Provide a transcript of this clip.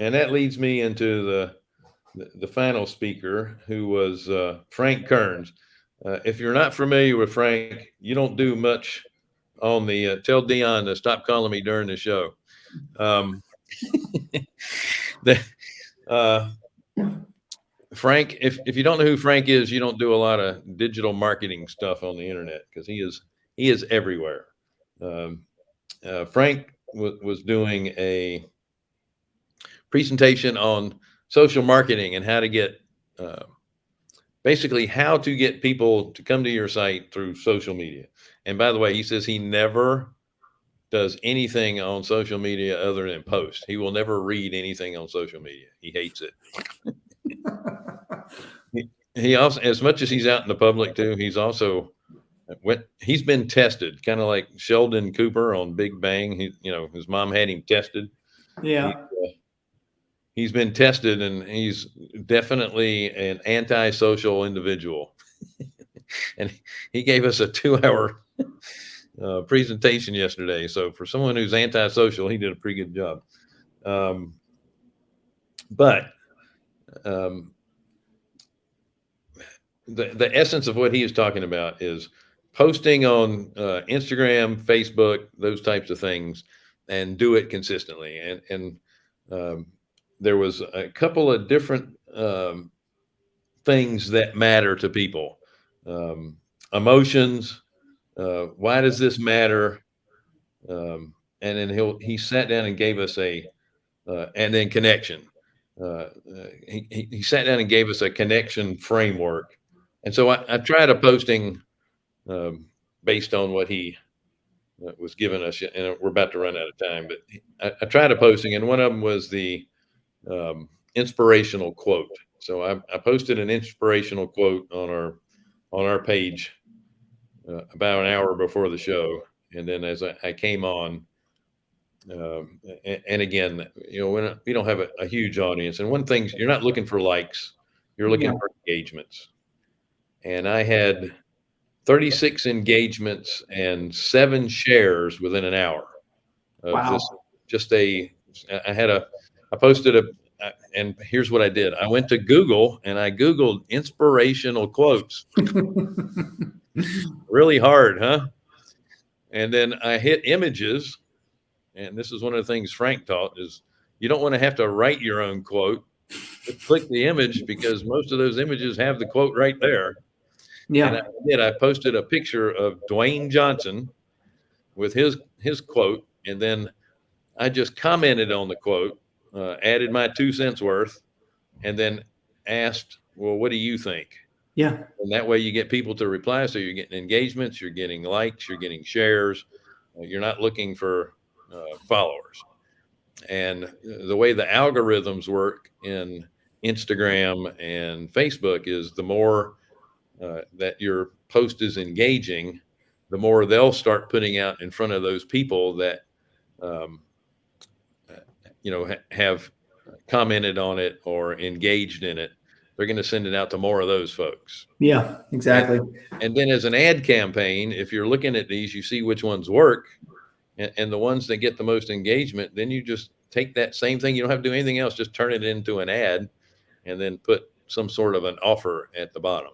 and that leads me into the the, final speaker, who was uh, Frank Kearns. Uh, if you're not familiar with Frank, you don't do much on the uh, tell Dion to stop calling me during the show. Um, the, uh, Frank, if, if you don't know who Frank is, you don't do a lot of digital marketing stuff on the internet because he is he is everywhere. Um, uh, Frank was doing a presentation on social marketing and how to get uh, basically how to get people to come to your site through social media. And by the way, he says he never does anything on social media other than post. He will never read anything on social media. He hates it. he, he also, as much as he's out in the public too, he's also went, he's been tested, kind of like Sheldon Cooper on Big Bang. He, you know, his mom had him tested. Yeah. He, uh, he's been tested and he's definitely an antisocial individual. and he gave us a two hour uh, presentation yesterday. So for someone who's antisocial, he did a pretty good job. Um, but um, the, the essence of what he is talking about is posting on uh, Instagram, Facebook, those types of things, and do it consistently. And, and um, there was a couple of different um, things that matter to people. Um, emotions uh, why does this matter? Um, and then he'll he sat down and gave us a uh, and then connection. Uh, uh he, he sat down and gave us a connection framework. And so i, I tried a posting um, based on what he uh, was giving us and we're about to run out of time but I, I tried a posting and one of them was the um, inspirational quote. So I, I, posted an inspirational quote on our on our page uh, about an hour before the show, and then as I, I came on, um, and, and, again, you know, when we don't have a, a, huge audience, and one thing you're not looking for likes, you're looking yeah. for engagements, and I had 36 engagements and seven shares within an hour. wow. Just, just a, I had a I posted a, uh, and here's what I did. I went to Google and I Googled inspirational quotes. really hard, huh? And then I hit images. And this is one of the things Frank taught is you don't want to have to write your own quote. Just click the image because most of those images have the quote right there. Yeah. And I did. I posted a picture of Dwayne Johnson with his his quote, and then I just commented on the quote uh, added my two cents worth, and then asked, "Well, what do you think?" Yeah. And that way you get people to reply. So you're getting engagements, you're getting likes, you're getting shares. Uh, you're not looking for uh, followers. And the way the algorithms work in Instagram and Facebook is the more uh, that your post is engaging, the more they'll start putting out in front of those people that um, you know, ha have commented on it or engaged in it, they're going to send it out to more of those folks. Yeah, exactly. And, and, then as an ad campaign, if you're looking at these, you see which ones work and, and, the ones that get the most engagement, then you just take that same thing. You don't have to do anything else. Just turn it into an ad and then put some sort of an offer at the bottom.